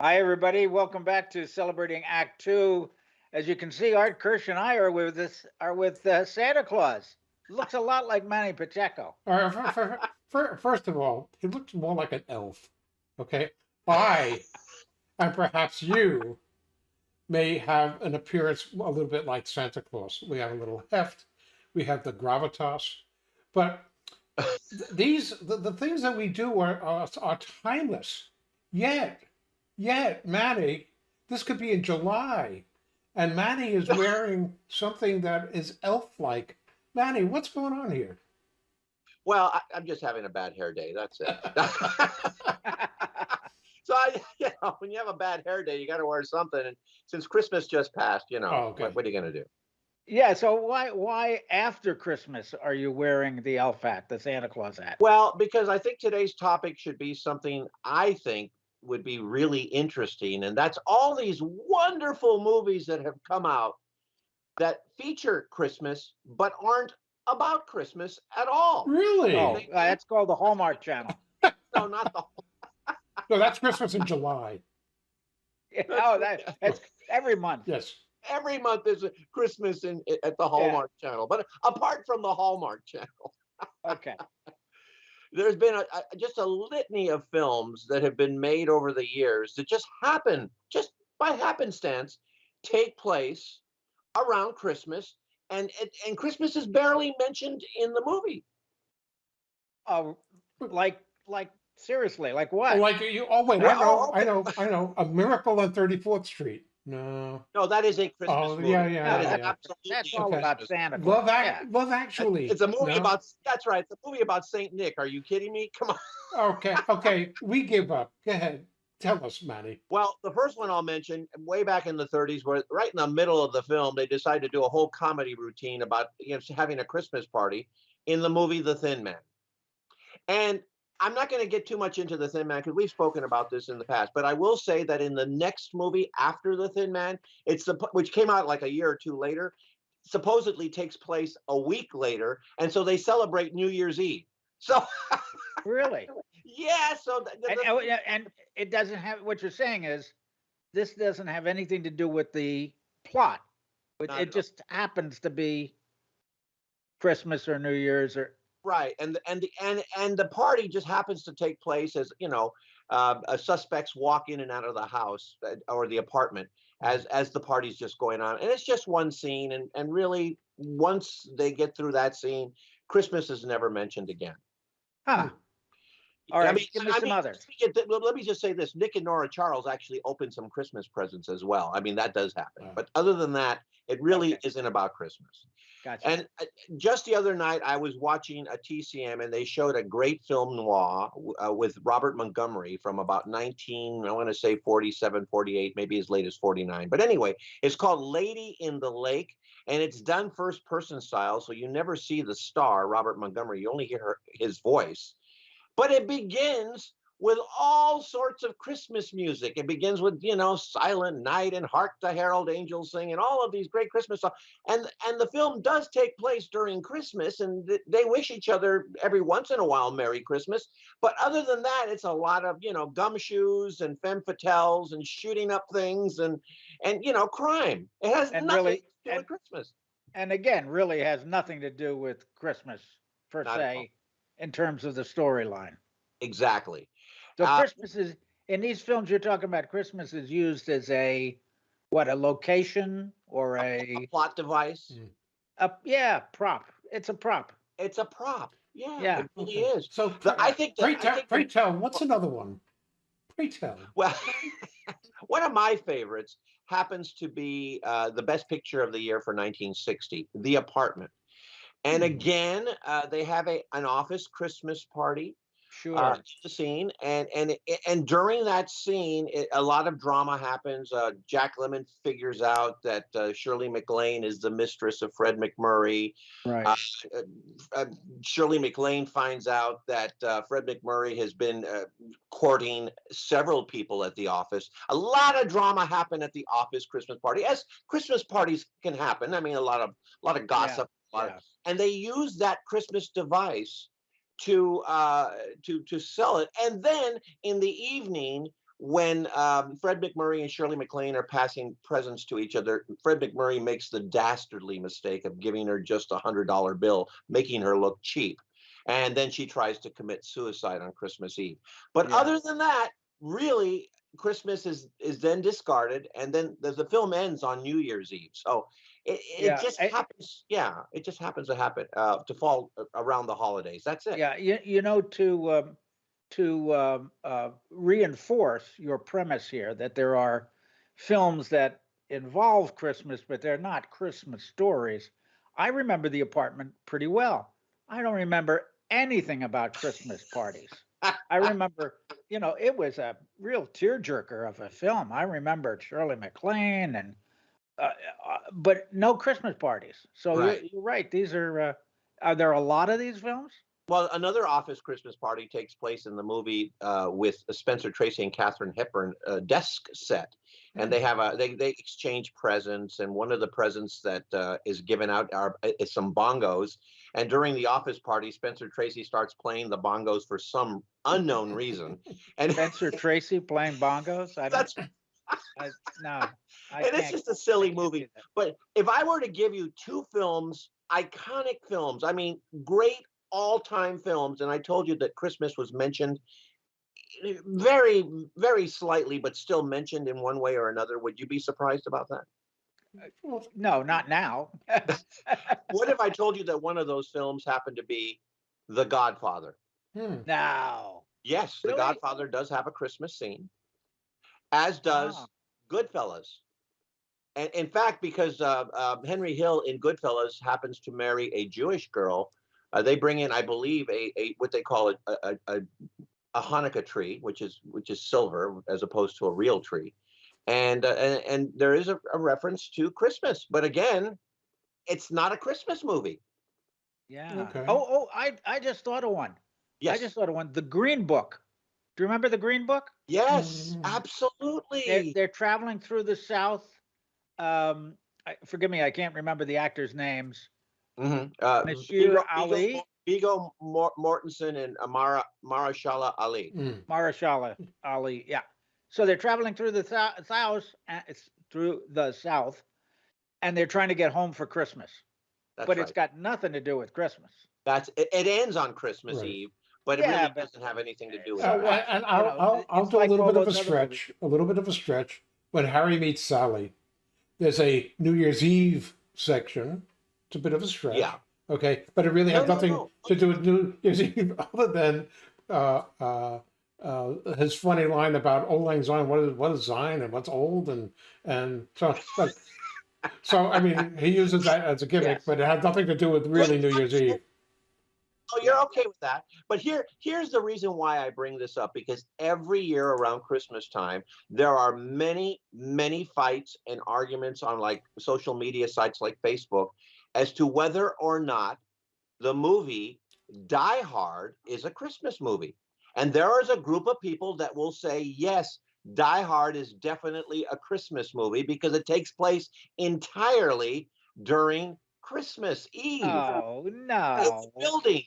Hi, everybody. Welcome back to celebrating Act Two. As you can see, Art Kirsch and I are with this are with uh, Santa Claus. Looks a lot like Manny Pacheco. All right, for, for, for, first of all, he looks more like an elf. Okay, I and perhaps you may have an appearance a little bit like Santa Claus. We have a little heft, we have the gravitas, but th- these the, the things that we do are, are are timeless. Yet, yet, Manny, this could be in July, and Manny is wearing something that is elf-like. Manny, what's going on here? Well, I, I'm just having a bad hair day. That's it. so I, you know, when you have a bad hair day, you got to wear something. And since Christmas just passed, you know, Oh, okay. what, what are you going to do? yeah. So why why after Christmas are you wearing the elf hat, the Santa Claus hat? Well, because I think today's topic should be something I think would be really interesting, and that's all these wonderful movies that have come out that feature Christmas but aren't about Christmas at all. Really? Oh, uh, that's called the Hallmark Channel. No, not the No, that's Christmas in July. oh, that, that's every month. Yes. every month is a Christmas in at the Hallmark Channel. But apart from the Hallmark Channel, Okay. There's been a, a- just a litany of films that have been made over the years that just happen, just by happenstance, take place around Christmas, and and, and Christmas is barely mentioned in the movie. Oh, like like seriously, like Oh, what? like you. Oh wait, I know, oh, I know, I know. A Miracle on Thirty Fourth Street. No. No, that is a Christmas Oh, movie. yeah, yeah, That is yeah, yeah. absolutely That's all Okay. about Santa Claus. Love yeah. Act. Love Actually. It's a movie No? about that's right. It's a movie about Saint Nick. Are you kidding me? Come on. Okay. Okay. We give up. Go ahead. Tell us, Manny. Well, the first one I'll mention, way back in the 30s, where right in the middle of the film, they decided to do a whole comedy routine about you know having a Christmas party in the movie The Thin Man. And I'm not going to get too much into The Thin Man because we've spoken about this in the past, but I will say that in the next movie after The Thin Man, it's the which came out like a year or two later, supposedly takes place a week later, and so they celebrate New Year's Eve. So Really? yeah, so th- th- And, oh, and it doesn't have what you're saying is this doesn't have anything to do with the plot. It, it just happens to be Christmas or New Year's or Right, and the- and the and and the party just happens to take place as you know, uh, uh, suspects walk in and out of the house uh, or the apartment as as the party's just going on, and it's just one scene, and and really once they get through that scene, Christmas is never mentioned again. huh. All I mean, give me I some mean, let me th- let me just say this: Nick and Nora Charles actually opened some Christmas presents as well. I mean, that does happen, Wow. but other than that, it really Okay. isn't about Christmas. Gotcha. And uh, just the other night, I was watching a TCM and they showed a great film noir uh, with Robert Montgomery from about 19, I want to say 47, 48, maybe as late as 49. But anyway, it's called Lady in the Lake and it's done first person style. So you never see the star, Robert Montgomery, you only hear her- his voice. But it begins with all sorts of Christmas music. It begins with, you know, Silent Night and Hark the Herald Angels Sing and all of these great Christmas songs. And and the film does take place during christmas and th- they wish each other every once in a while merry christmas. But other than that it's a lot of you know gumshoes and femme fatales and shooting up things and and you know crime. It has And nothing really- to do and- with christmas. and again, really has nothing to do with Christmas per Not se in terms of the storyline. exactly So Uh, Christmas is in these films you're talking about. Christmas is used as a what a location or a a, plot device Mm. a yeah prop. It's a prop. it's a prop yeah, Yeah. it really is So The- i think that, pray I tell, think pray tell. What's another one? Pray tell. Well, one of my favorites happens to be uh, the best picture of the year for 1960, The Apartment. And Hmm. again, uh, they have a an office Christmas party Sure. uh, the scene, and and and during that scene, it, a lot of drama happens. Uh, Jack Lemmon figures out that uh, Shirley MacLaine is the mistress of Fred MacMurray right. uh, uh, uh, Shirley MacLaine finds out that uh, Fred MacMurray has been uh, courting several people at the office. A lot of drama happened at the office Christmas party, as Christmas parties can happen. I mean, a lot of a lot of gossip, of- yeah. and they use that Christmas device to uh, to to sell it. And then in the evening, when um, Fred MacMurray and Shirley MacLaine are passing presents to each other, Fred MacMurray makes the dastardly mistake of giving her just a hundred dollar bill, making her look cheap, and then she tries to commit suicide on Christmas Eve. But Yeah. other than that, really, Christmas is is then discarded, and then the, the film ends on New Year's Eve. So it, it Yeah, just I- happens. Yeah, it just happens to happen uh, to fall around the holidays. That's it. Yeah, you, you know, to, um, to, um, uh, reinforce your premise here that there are films that involve Christmas, but they're not Christmas stories. I remember The Apartment pretty well. I don't remember anything about Christmas parties. I remember, you know, it was a real tearjerker of a film. I remember Shirley MacLaine and, uh, uh, but no Christmas parties. So you're, Right. you're right. These are, uh, are there a lot of these films? Well, another office Christmas party takes place in the movie uh, with Spencer Tracy and Katharine Hepburn uh, desk set, and they have a they they exchange presents, and one of the presents that uh, is given out are is some bongos, and during the office party, Spencer Tracy starts playing the bongos for some unknown reason, and Spencer Tracy playing bongos? I don't, that's I, no. I and it's just a silly movie. But if I were to give you two films, iconic films, I mean, great all-time films, and I told you that Christmas was mentioned very, very slightly, but still mentioned in one way or another, would you be surprised about that? Well, No, not now. What if I told you that one of those films happened to be The Godfather? hmm. No. Yes, The Godfather does have a Christmas scene, as does Ah. Goodfellas. And in fact, because uh, uh, Henry Hill in Goodfellas happens to marry a Jewish girl, uh, they bring in, I believe, a, a what they call a, a, a, a Hanukkah tree, which is which is silver as opposed to a real tree, and uh, and, and there is a, a reference to Christmas, but again, it's not a Christmas movie. Yeah. Okay. Oh, oh, I, I just thought of one. Yes, I just thought of one. The Green Book. Do you remember the Green Book? yes, Mm. They're, absolutely. they're traveling through the South. Um, I, forgive me, I can't remember the actors' names. Mm-hmm. Uh, Monsieur Viggo- Ali? Viggo, Viggo Mor- Mortensen and Amara Mahershala Ali. Mm. Mahershala Ali. Yeah. So they're traveling through the thou- South, uh, it's through the South, and they're trying to get home for Christmas. That's but right. it's got nothing to do with Christmas. That's it, it ends on Christmas Right. Eve, but it Yeah, really but- doesn't have anything to do with So Uh, it. and I'll, know, I'll, I'll it's do like a little all bit of a those other stretch, a little bit of a stretch. When Harry meets Sally, there's a New Year's Eve section. It's a bit of a stretch. Yeah. Okay, but it really No, has no, nothing no. to do with New Year's Eve other than uh, uh, uh, his funny line about auld lang syne. What is what is Zion and what's old and and so. But, so I mean, he uses that as a gimmick, Yes. but it had nothing to do with really New Year's Eve. Oh, you're okay with that. But here, here's the reason why I bring this up because every year around Christmas time, there are many, many fights and arguments on like social media sites like Facebook as to whether or not the movie Die Hard is a Christmas movie. And there is a group of people that will say, yes, Die Hard is definitely a Christmas movie because it takes place entirely during Christmas Eve Oh it's building.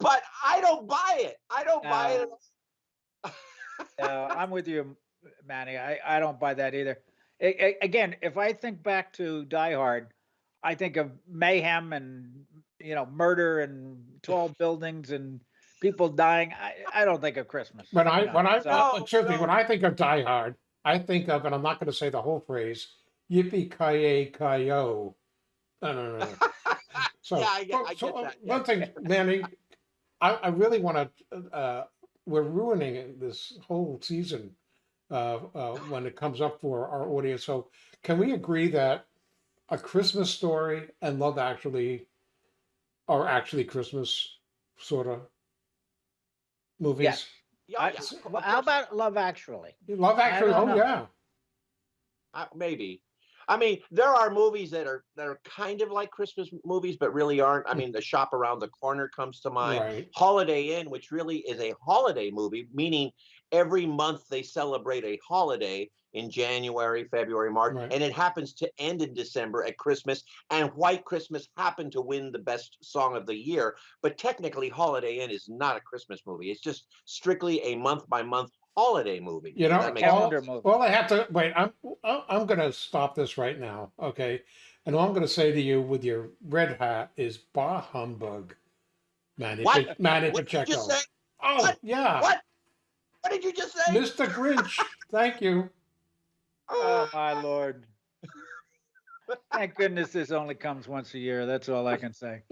But I don't buy it. I don't buy it. No. No, I'm with you, Manny. I, I don't buy that either. A- a- again, if I think back to Die Hard, I think of mayhem and you know murder and tall buildings and people dying. I, I don't think of Christmas. When I know, when I so- well, No, excuse me, no. when I think of Die Hard, I think of, and I'm not going to say the whole phrase, "Yippee ki ki yo." No, no, no. no. So, Yeah, I get- so- I get uh, that, one yeah. thing, Manny, I, I really want to. Uh, we're ruining this whole season uh, uh, when it comes up for our audience. So, can we agree that a Christmas story and Love Actually are actually Christmas sort of movies? Yes. Yeah, I- yeah, how about Love Actually? Love Actually, oh know. yeah. Uh, maybe. I mean, there are movies that are that are kind of like Christmas movies, but really aren't. I Hmm. mean, The Shop Around the Corner comes to mind. Right. Holiday Inn, which really is a holiday movie, meaning every month they celebrate a holiday in January, February, March, Right. and it happens to end in December at Christmas. And White Christmas happened to win the best song of the year, but technically, Holiday Inn is not a Christmas movie. It's just strictly a month by month holiday movie. You know, That all, Calendar movie. all I have to wait. I'm I'm I'm going to stop this right now, okay? And all I'm going to say to you with your red hat is "Bah humbug," Manny What? Pa- Manny What did you Pacheco. just say? Oh What? yeah, What? What did you just say? Mr. Grinch. Thank you. Oh, oh, my lord. Thank goodness this only comes once a year. That's all I can say.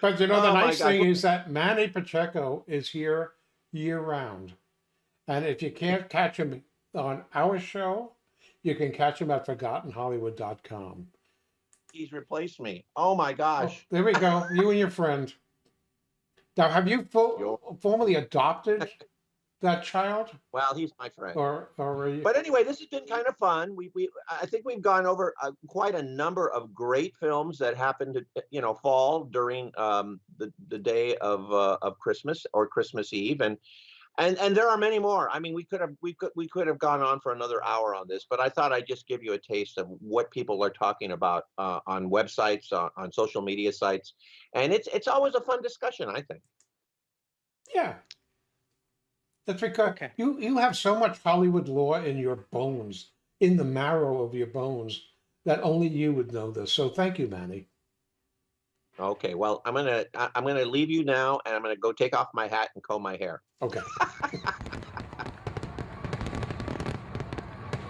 But you know, the Oh, nice thing is that Manny Pacheco is here year round. And if you can't catch him on our show, you can catch him at ForgottenHollywood.com. He's replaced me. Oh my Oh, gosh. there we go. You and your friend. Now, have you fo- formally adopted that child, Well, he's my friend. or or you, But anyway, this has been kind of fun. We, we I think we've gone over uh, quite a number of great films that happened to you know fall during um, the the day of uh, of Christmas or Christmas Eve, and and and there are many more. I mean, we could have we could we could have gone on for another hour on this, but I thought I'd just give you a taste of what people are talking about uh, on websites, uh, on social media sites, and it's it's always a fun discussion. I think. yeah? That's because Okay. you you have so much Hollywood lore in your bones, in the marrow of your bones, that only you would know this. So thank you, Manny. Okay, well, I'm gonna I- I'm gonna leave you now, and I'm gonna go take off my hat and comb my hair. Okay.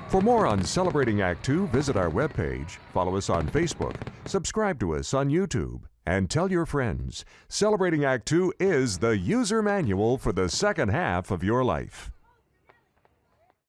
For more on Celebrating Act Two, visit our webpage, follow us on Facebook, subscribe to us on YouTube, and tell your friends. Celebrating Act Two is the user manual for the second half of your life.